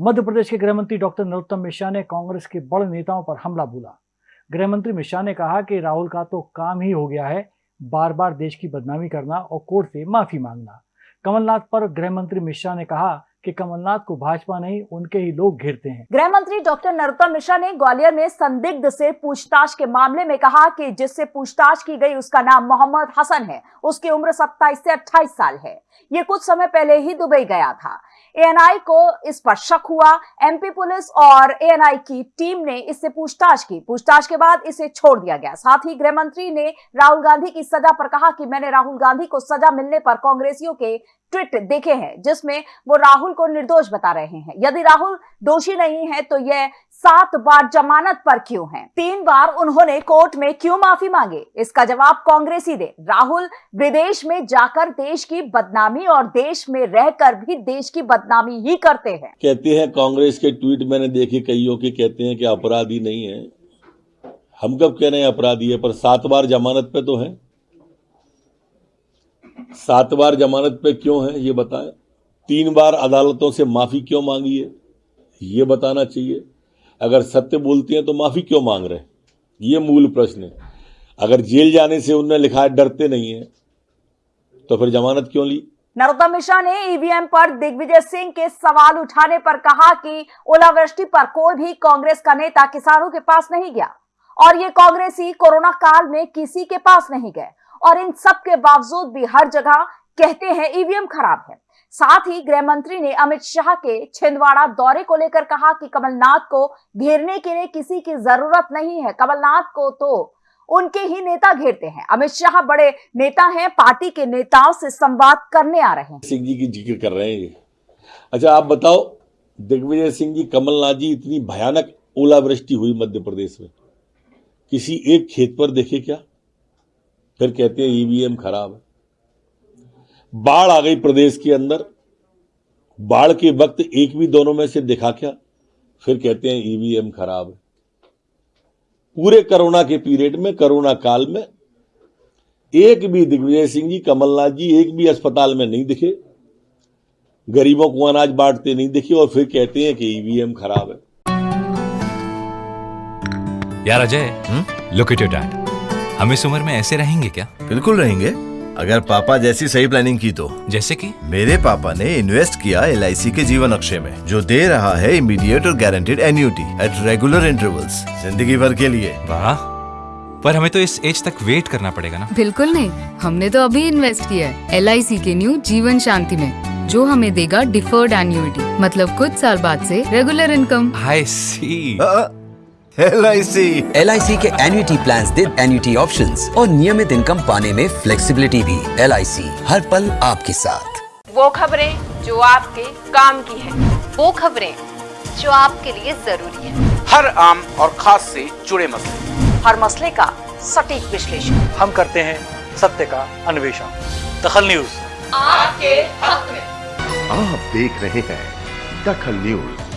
मध्य प्रदेश के गृह मंत्री डॉक्टर नरोत्तम मिश्रा ने कांग्रेस के बड़े नेताओं पर हमला बोला। गृह मंत्री मिश्रा ने कहा कि राहुल का तो काम ही हो गया है बार बार देश की बदनामी करना और कोर्ट से माफ़ी मांगना। कमलनाथ पर गृह मंत्री मिश्रा ने कहा कि कमलनाथ को भाजपा नहीं, उनके ही लोग घेरते हैं। गृह मंत्री डॉक्टर नरोत्तम मिश्रा ने ग्वालियर में संदिग्ध से पूछताछ के मामले में कहा कि जिससे पूछताछ की गई उसका नाम मोहम्मद हसन है, उसकी उम्र 27 से 28 साल है। ये कुछ समय पहले ही दुबई गया था। एएनआई को इस पर शक हुआ। एमपी पुलिस और एएनआई की टीम ने इससे पूछताछ की। पूछताछ के बाद इसे छोड़ दिया गया। साथ ही गृह मंत्री ने राहुल गांधी की सजा पर कहा कि मैंने राहुल गांधी को सजा मिलने पर कांग्रेसियों के ट्वीट देखे हैं, जिसमें वो राहुल को निर्दोष बता रहे हैं। यदि राहुल दोषी नहीं है तो यह सात बार जमानत पर क्यों हैं? तीन बार उन्होंने कोर्ट में क्यों माफ़ी मांगे? इसका जवाब कांग्रेस ही दे राहुल, विदेश में जाकर देश की बदनामी और देश में रहकर भी देश की बदनामी ही करते हैं। कहते हैं, कांग्रेस के ट्वीट मैंने देखे कईयों के, कहते हैं कि अपराधी नहीं है। हम कब कह रहे हैं अपराधी है, पर सात बार जमानत पे तो है। सात बार जमानत पे क्यों है, ये बताएँ। तीन बार अदालतों से माफ़ी क्यों मांगी है, ये बताना चाहिए। अगर सत्य बोलती हैं तो माफ़ी क्यों मांग रहे हैं? ये मूल प्रश्न है। अगर जेल जाने से उन्होंने लिखा है, डरते नहीं है तो फिर जमानत क्यों ली? नरोत्तम मिश्रा ने ईवीएम पर दिग्विजय सिंह के सवाल उठाने पर कहा कि ओलावृष्टि पर कोई भी कांग्रेस का नेता किसानों के पास नहीं गया। और ये कांग्रेसी कोरोना काल में किसी के पास नहीं गए। और इन सब के बावजूद भी हर जगह कहते हैं ईवीएम खराब है। साथ ही गृह मंत्री ने अमित शाह के छिंदवाड़ा दौरे को लेकर कहा कि कमलनाथ को घेरने के लिए किसी की ज़रूरत नहीं है। कमलनाथ को तो उनके ही नेता घेरते हैं। अमित शाह बड़े नेता हैं, पार्टी के नेताओं से संवाद करने आ रहे हैं। सिंह जी की ज़िक्र कर रहे हैं अच्छा आप बताओ, दिग्विजय सिंह जी, कमलनाथ जी, इतनी भयानक ओलावृष्टि हुई मध्य प्रदेश में। किसी एक खेत पर देखे क्या? फिर कहते हैं ईवीएम खराब है। बाढ़ आ गई प्रदेश के अंदर। बाढ़ के वक्त एक भी दोनों में से दिखा क्या? फिर कहते हैं ईवीएम खराब है। पूरे कोरोना के पीरियड में कोरोना काल में एक भी दिग्विजय सिंह जी कमलनाथ जी एक भी अस्पताल में नहीं दिखे। गरीबों को अनाज बांटते नहीं दिखे और फिर कहते हैं कि ईवीएम खराब है। यार Ajay look at your dad हम इस उम्र में ऐसे रहेंगे क्या? बिल्कुल रहेंगे। अगर पापा जैसी सही प्लानिंग की तो। जैसे कि? मेरे पापा ने इन्वेस्ट किया एलआईसी के जीवन अक्षय में जो दे रहा है इमीडिएट और guaranteed annuity at regular intervals ज़िंदगी भर के लिए। वाह। पर हमें तो इस एज तक वेट करना पड़ेगा ना। बिल्कुल नहीं। हमने तो अभी इन्वेस्ट किया है LIC के न्यू जीवन शांति में जो हमें देगा डिफर्ड एन्यूटी मतलब कुछ साल बाद से regular income I C L I C L I C के एन्युटी प्लान दे एन्युटी ऑप्शन और नियमित इनकम पाने में फ्लेक्सीबिलिटी भी। एल आई सी हर पल आपके साथ। वो खबरें जो आपके काम की है। वो खबरें जो आपके लिए ज़रूरी है। हर आम और खास से जुड़े मसले। हर मसले का सटीक विश्लेषण। हम करते हैं सत्य का अन्वेषण। दखल न्यूज़। आपके हक में। आप देख रहे हैं दखल न्यूज़।